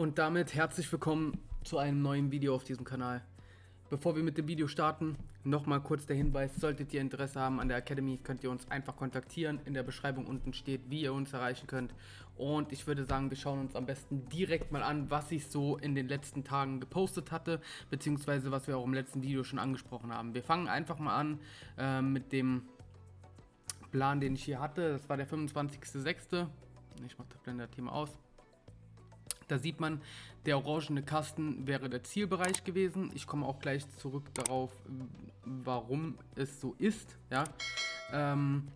Und damit herzlich willkommen zu einem neuen Video auf diesem Kanal. Bevor wir mit dem Video starten, nochmal kurz der Hinweis, solltet ihr Interesse haben an der Academy, könnt ihr uns einfach kontaktieren. In der Beschreibung unten steht, wie ihr uns erreichen könnt. Und ich würde sagen, wir schauen uns am besten direkt mal an, was ich so in den letzten Tagen gepostet hatte, beziehungsweise was wir auch im letzten Video schon angesprochen haben. Wir fangen einfach mal an äh, mit dem Plan, den ich hier hatte. Das war der 25.06. Ich mache das Blender-Thema aus. Da sieht man, der orangene Kasten wäre der Zielbereich gewesen. Ich komme auch gleich zurück darauf, warum es so ist. Ja. Ähm,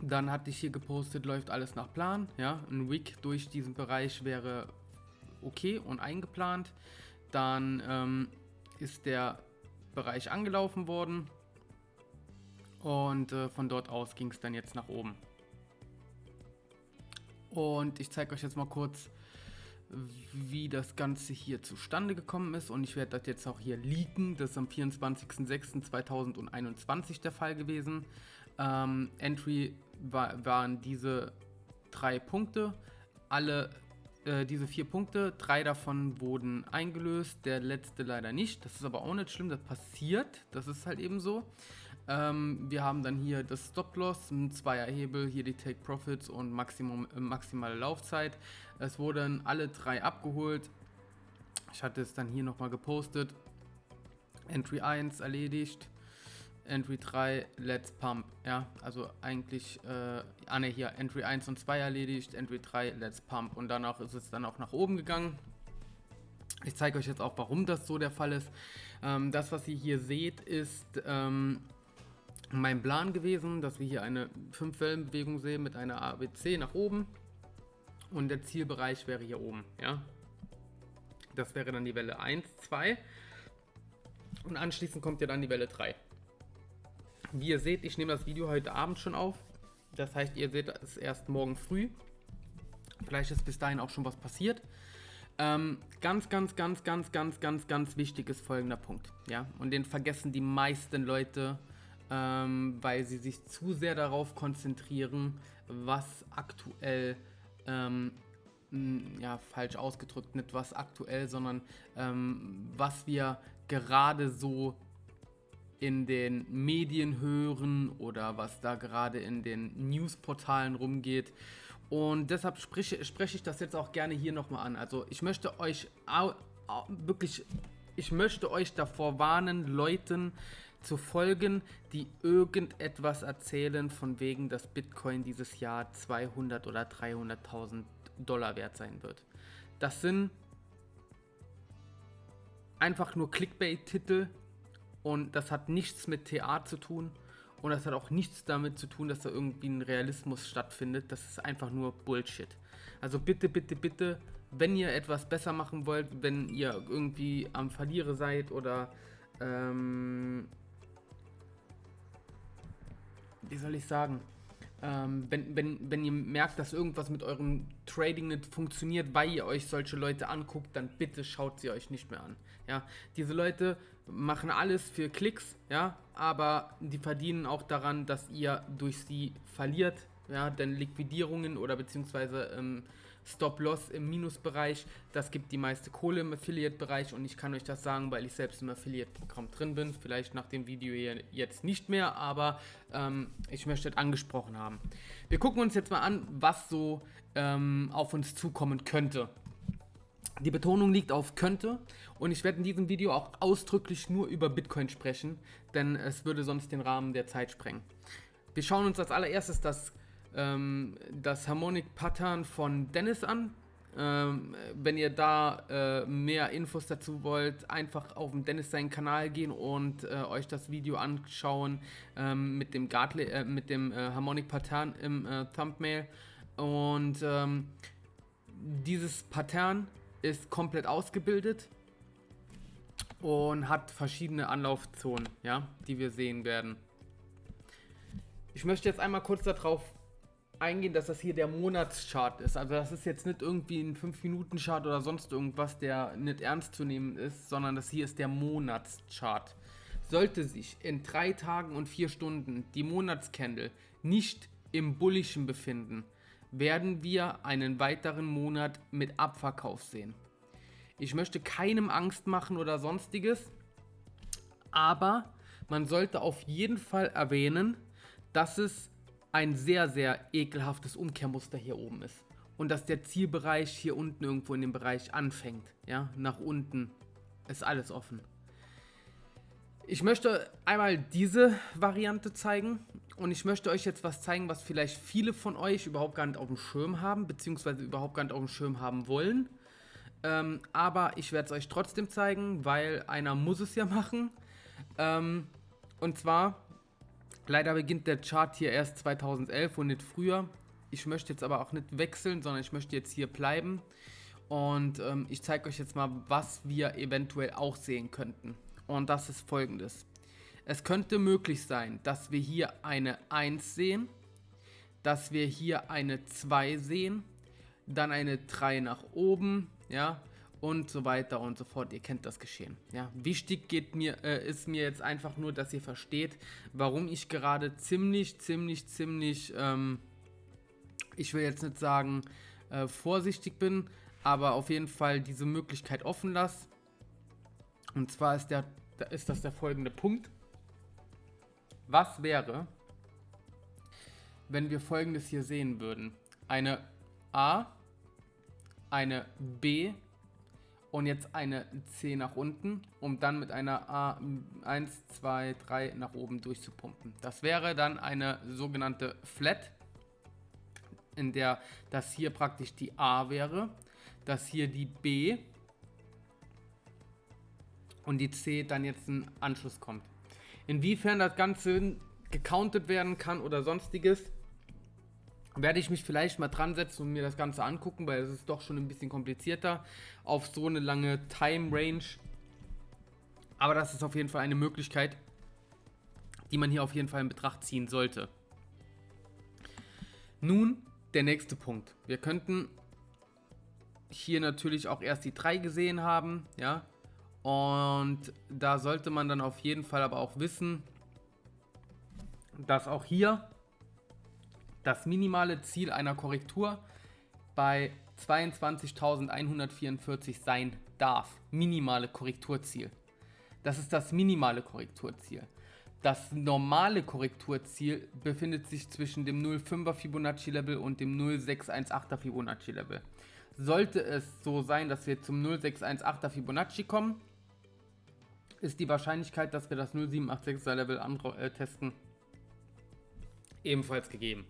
dann hatte ich hier gepostet, läuft alles nach Plan. Ja. Ein Wick durch diesen Bereich wäre okay und eingeplant. Dann ähm, ist der Bereich angelaufen worden. Und äh, von dort aus ging es dann jetzt nach oben. Und ich zeige euch jetzt mal kurz, wie das Ganze hier zustande gekommen ist und ich werde das jetzt auch hier leaken. Das ist am 24.06.2021 der Fall gewesen. Ähm, Entry war, waren diese drei Punkte. Alle äh, diese vier Punkte, drei davon wurden eingelöst, der letzte leider nicht. Das ist aber auch nicht schlimm, das passiert. Das ist halt eben so. Ähm, wir haben dann hier das Stop-Loss, ein Zweierhebel, hier die Take Profits und Maximum, äh, maximale Laufzeit. Es wurden alle drei abgeholt. Ich hatte es dann hier nochmal gepostet. Entry 1 erledigt. Entry 3, Let's Pump. Ja, also eigentlich, äh, ah ne, hier, Entry 1 und 2 erledigt, Entry 3, Let's Pump. Und danach ist es dann auch nach oben gegangen. Ich zeige euch jetzt auch, warum das so der Fall ist. Ähm, das, was ihr hier seht, ist ähm, mein Plan gewesen, dass wir hier eine 5-Wellenbewegung sehen mit einer ABC nach oben und der Zielbereich wäre hier oben. Ja? Das wäre dann die Welle 1, 2 und anschließend kommt ja dann die Welle 3. Wie ihr seht, ich nehme das Video heute Abend schon auf. Das heißt, ihr seht es erst morgen früh. Vielleicht ist bis dahin auch schon was passiert. Ähm, ganz, ganz, ganz, ganz, ganz, ganz, ganz wichtig ist folgender Punkt. Ja, und den vergessen die meisten Leute ähm, weil sie sich zu sehr darauf konzentrieren, was aktuell, ähm, ja, falsch ausgedrückt, nicht was aktuell, sondern ähm, was wir gerade so in den Medien hören oder was da gerade in den Newsportalen rumgeht. Und deshalb spreche, spreche ich das jetzt auch gerne hier nochmal an. Also ich möchte euch wirklich, ich möchte euch davor warnen, Leuten, zu folgen, die irgendetwas erzählen von wegen, dass Bitcoin dieses Jahr 200 oder 300.000 Dollar wert sein wird. Das sind einfach nur Clickbait-Titel und das hat nichts mit TA zu tun und das hat auch nichts damit zu tun, dass da irgendwie ein Realismus stattfindet. Das ist einfach nur Bullshit. Also bitte, bitte, bitte, wenn ihr etwas besser machen wollt, wenn ihr irgendwie am Verliere seid oder ähm, wie soll ich sagen, ähm, wenn, wenn, wenn ihr merkt, dass irgendwas mit eurem Trading nicht funktioniert, weil ihr euch solche Leute anguckt, dann bitte schaut sie euch nicht mehr an. Ja, diese Leute machen alles für Klicks, ja, aber die verdienen auch daran, dass ihr durch sie verliert, ja, denn Liquidierungen oder beziehungsweise ähm, Stop-Loss im Minusbereich, das gibt die meiste Kohle im Affiliate-Bereich und ich kann euch das sagen, weil ich selbst im Affiliate-Programm drin bin, vielleicht nach dem Video hier jetzt nicht mehr, aber ähm, ich möchte das angesprochen haben. Wir gucken uns jetzt mal an, was so ähm, auf uns zukommen könnte. Die Betonung liegt auf könnte und ich werde in diesem Video auch ausdrücklich nur über Bitcoin sprechen, denn es würde sonst den Rahmen der Zeit sprengen. Wir schauen uns als allererstes das ähm, das Harmonic Pattern von Dennis an. Ähm, wenn ihr da äh, mehr Infos dazu wollt, einfach auf den Dennis seinen Kanal gehen und äh, euch das Video anschauen ähm, mit dem, Gartle, äh, mit dem äh, Harmonic Pattern im äh, Thumbnail. Und ähm, dieses Pattern ist komplett ausgebildet und hat verschiedene Anlaufzonen, ja, die wir sehen werden. Ich möchte jetzt einmal kurz darauf eingehen, dass das hier der Monatschart ist. Also das ist jetzt nicht irgendwie ein 5-Minuten-Chart oder sonst irgendwas, der nicht ernst zu nehmen ist, sondern das hier ist der Monatschart. Sollte sich in drei Tagen und vier Stunden die Monatscandle nicht im Bullischen befinden, werden wir einen weiteren Monat mit Abverkauf sehen. Ich möchte keinem Angst machen oder sonstiges, aber man sollte auf jeden Fall erwähnen, dass es ein sehr, sehr ekelhaftes Umkehrmuster hier oben ist. Und dass der Zielbereich hier unten irgendwo in dem Bereich anfängt. Ja, nach unten ist alles offen. Ich möchte einmal diese Variante zeigen und ich möchte euch jetzt was zeigen, was vielleicht viele von euch überhaupt gar nicht auf dem Schirm haben, beziehungsweise überhaupt gar nicht auf dem Schirm haben wollen. Ähm, aber ich werde es euch trotzdem zeigen, weil einer muss es ja machen. Ähm, und zwar, leider beginnt der Chart hier erst 2011 und nicht früher. Ich möchte jetzt aber auch nicht wechseln, sondern ich möchte jetzt hier bleiben. Und ähm, ich zeige euch jetzt mal, was wir eventuell auch sehen könnten. Und das ist folgendes. Es könnte möglich sein, dass wir hier eine 1 sehen, dass wir hier eine 2 sehen, dann eine 3 nach oben, ja, und so weiter und so fort. Ihr kennt das Geschehen. Ja, wichtig geht mir, äh, ist mir jetzt einfach nur, dass ihr versteht, warum ich gerade ziemlich, ziemlich, ziemlich, ähm, ich will jetzt nicht sagen, äh, vorsichtig bin, aber auf jeden Fall diese Möglichkeit offen lasse. Und zwar ist, der, ist das der folgende Punkt. Was wäre, wenn wir folgendes hier sehen würden? Eine A, eine B und jetzt eine C nach unten, um dann mit einer A 1, 2, 3 nach oben durchzupumpen. Das wäre dann eine sogenannte Flat, in der das hier praktisch die A wäre, das hier die B und die C dann jetzt ein Anschluss kommt. Inwiefern das Ganze gecountet werden kann oder sonstiges, werde ich mich vielleicht mal dran setzen und mir das Ganze angucken, weil es ist doch schon ein bisschen komplizierter auf so eine lange Time Range. Aber das ist auf jeden Fall eine Möglichkeit, die man hier auf jeden Fall in Betracht ziehen sollte. Nun der nächste Punkt. Wir könnten hier natürlich auch erst die 3 gesehen haben, ja. Und da sollte man dann auf jeden Fall aber auch wissen, dass auch hier das minimale Ziel einer Korrektur bei 22.144 sein darf. Minimale Korrekturziel. Das ist das minimale Korrekturziel. Das normale Korrekturziel befindet sich zwischen dem 0,5er Fibonacci Level und dem 0,618er Fibonacci Level. Sollte es so sein, dass wir zum 0,618er Fibonacci kommen, ist die Wahrscheinlichkeit, dass wir das 0,786er Level äh, testen, ebenfalls gegeben.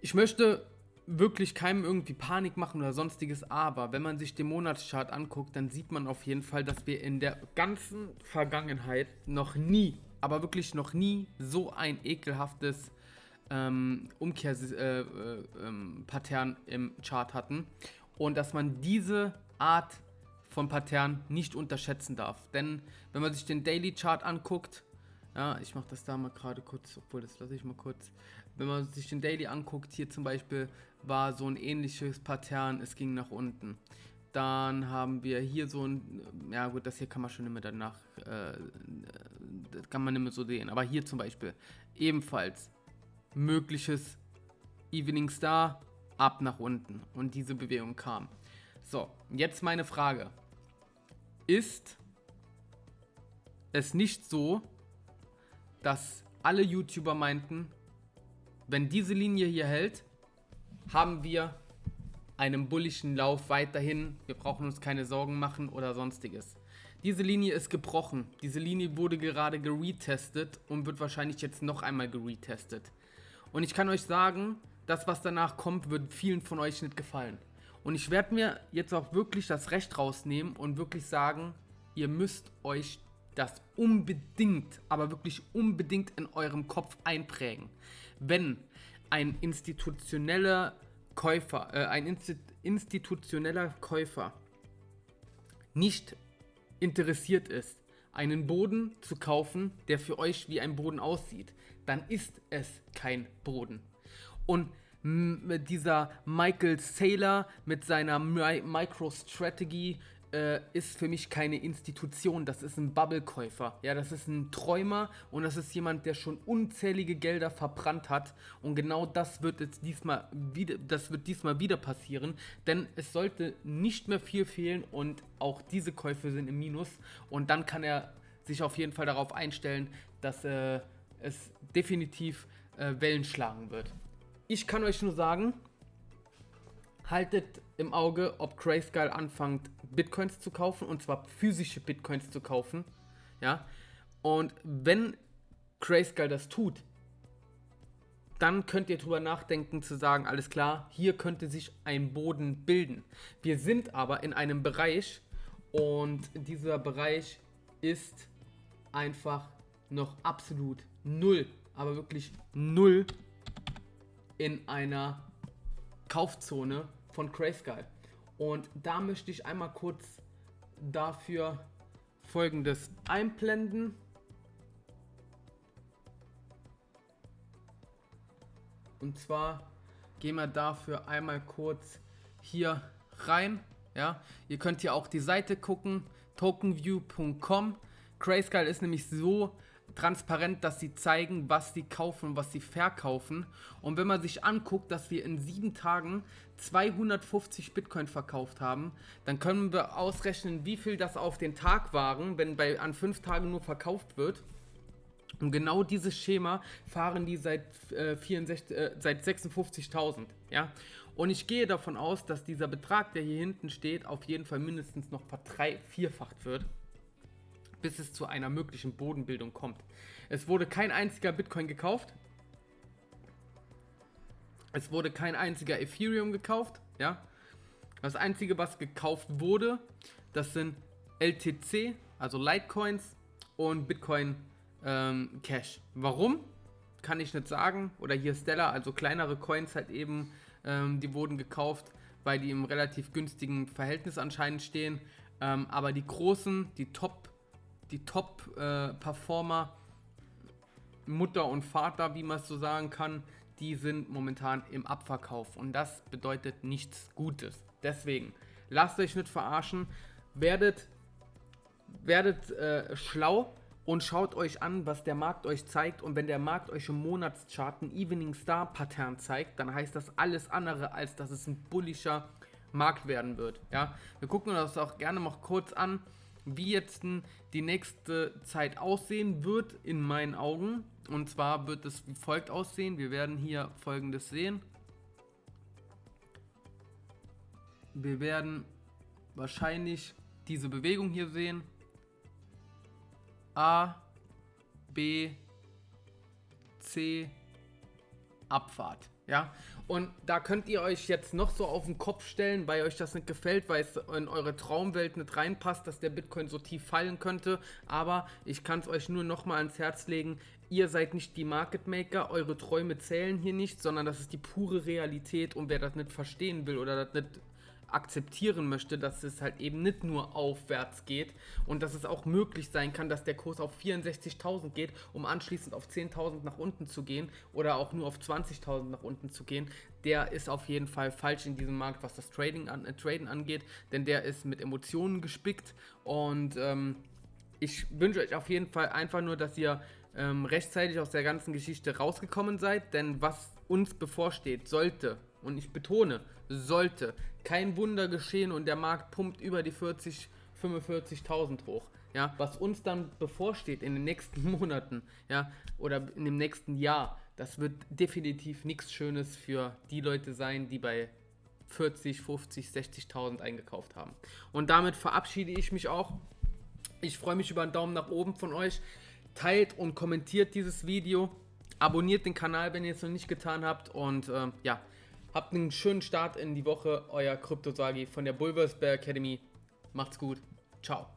Ich möchte wirklich keinem irgendwie Panik machen oder sonstiges, aber wenn man sich den Monatschart anguckt, dann sieht man auf jeden Fall, dass wir in der ganzen Vergangenheit noch nie, aber wirklich noch nie so ein ekelhaftes ähm, Umkehrpattern äh, äh, im Chart hatten und dass man diese Art von Pattern nicht unterschätzen darf. Denn wenn man sich den Daily Chart anguckt, ja, ich mache das da mal gerade kurz, obwohl das lasse ich mal kurz. Wenn man sich den Daily anguckt, hier zum Beispiel war so ein ähnliches Pattern, es ging nach unten. Dann haben wir hier so ein, ja gut, das hier kann man schon immer danach, äh, das kann man nicht mehr so sehen. Aber hier zum Beispiel ebenfalls mögliches Evening Star ab nach unten und diese Bewegung kam. So, jetzt meine Frage. Ist es nicht so, dass alle YouTuber meinten, wenn diese Linie hier hält, haben wir einen bullischen Lauf weiterhin. Wir brauchen uns keine Sorgen machen oder sonstiges. Diese Linie ist gebrochen. Diese Linie wurde gerade geretestet und wird wahrscheinlich jetzt noch einmal geretestet. Und ich kann euch sagen, das, was danach kommt, wird vielen von euch nicht gefallen. Und ich werde mir jetzt auch wirklich das Recht rausnehmen und wirklich sagen, ihr müsst euch das unbedingt, aber wirklich unbedingt in eurem Kopf einprägen. Wenn ein institutioneller Käufer, äh, ein Insti institutioneller Käufer nicht interessiert ist, einen Boden zu kaufen, der für euch wie ein Boden aussieht, dann ist es kein Boden. Und dieser Michael Saylor mit seiner Mi MicroStrategy äh, ist für mich keine Institution, das ist ein Bubblekäufer. Ja, das ist ein Träumer und das ist jemand, der schon unzählige Gelder verbrannt hat. Und genau das wird jetzt diesmal wieder, das wird diesmal wieder passieren, denn es sollte nicht mehr viel fehlen und auch diese Käufe sind im Minus. Und dann kann er sich auf jeden Fall darauf einstellen, dass äh, es definitiv äh, Wellen schlagen wird. Ich kann euch nur sagen, haltet im Auge, ob Grayscale anfängt, Bitcoins zu kaufen, und zwar physische Bitcoins zu kaufen. Ja. Und wenn Grayscale das tut, dann könnt ihr drüber nachdenken zu sagen, alles klar, hier könnte sich ein Boden bilden. Wir sind aber in einem Bereich und dieser Bereich ist einfach noch absolut null, aber wirklich null in einer Kaufzone von Grayscale. Und da möchte ich einmal kurz dafür folgendes einblenden. Und zwar gehen wir dafür einmal kurz hier rein. Ja, ihr könnt hier auch die Seite gucken, tokenview.com. Grayscale ist nämlich so transparent, dass sie zeigen, was sie kaufen und was sie verkaufen. Und wenn man sich anguckt, dass wir in sieben Tagen 250 Bitcoin verkauft haben, dann können wir ausrechnen, wie viel das auf den Tag waren, wenn bei an fünf Tagen nur verkauft wird. Und genau dieses Schema fahren die seit, äh, äh, seit 56.000. Ja? Und ich gehe davon aus, dass dieser Betrag, der hier hinten steht, auf jeden Fall mindestens noch verdrei vierfacht wird bis es zu einer möglichen Bodenbildung kommt. Es wurde kein einziger Bitcoin gekauft. Es wurde kein einziger Ethereum gekauft. Ja. Das einzige, was gekauft wurde, das sind LTC, also Litecoins und Bitcoin ähm, Cash. Warum? Kann ich nicht sagen. Oder hier Stellar, also kleinere Coins halt eben, ähm, die wurden gekauft, weil die im relativ günstigen Verhältnis anscheinend stehen. Ähm, aber die großen, die Top die Top-Performer, äh, Mutter und Vater, wie man es so sagen kann, die sind momentan im Abverkauf. Und das bedeutet nichts Gutes. Deswegen, lasst euch nicht verarschen, werdet, werdet äh, schlau und schaut euch an, was der Markt euch zeigt. Und wenn der Markt euch im Monatschart ein Evening Star Pattern zeigt, dann heißt das alles andere, als dass es ein bullischer Markt werden wird. Ja, wir gucken uns das auch gerne mal kurz an wie jetzt die nächste Zeit aussehen wird in meinen Augen. Und zwar wird es wie folgt aussehen. Wir werden hier folgendes sehen. Wir werden wahrscheinlich diese Bewegung hier sehen. A, B, C, Abfahrt. Ja, und da könnt ihr euch jetzt noch so auf den Kopf stellen, weil euch das nicht gefällt, weil es in eure Traumwelt nicht reinpasst, dass der Bitcoin so tief fallen könnte. Aber ich kann es euch nur noch mal ans Herz legen. Ihr seid nicht die Market Maker, eure Träume zählen hier nicht, sondern das ist die pure Realität. Und wer das nicht verstehen will oder das nicht akzeptieren möchte, dass es halt eben nicht nur aufwärts geht und dass es auch möglich sein kann, dass der Kurs auf 64.000 geht, um anschließend auf 10.000 nach unten zu gehen oder auch nur auf 20.000 nach unten zu gehen, der ist auf jeden Fall falsch in diesem Markt, was das Trading an, äh, Traden angeht, denn der ist mit Emotionen gespickt und ähm, ich wünsche euch auf jeden Fall einfach nur, dass ihr ähm, rechtzeitig aus der ganzen Geschichte rausgekommen seid, denn was uns bevorsteht, sollte, und ich betone, sollte kein Wunder geschehen und der Markt pumpt über die 40, 45.000 hoch. Ja, was uns dann bevorsteht in den nächsten Monaten, ja, oder in dem nächsten Jahr, das wird definitiv nichts Schönes für die Leute sein, die bei 40, 50, 60.000 eingekauft haben. Und damit verabschiede ich mich auch. Ich freue mich über einen Daumen nach oben von euch. Teilt und kommentiert dieses Video. Abonniert den Kanal, wenn ihr es noch nicht getan habt. Und äh, ja, Habt einen schönen Start in die Woche. Euer Kryptosagi von der Bulversberg Academy. Macht's gut. Ciao.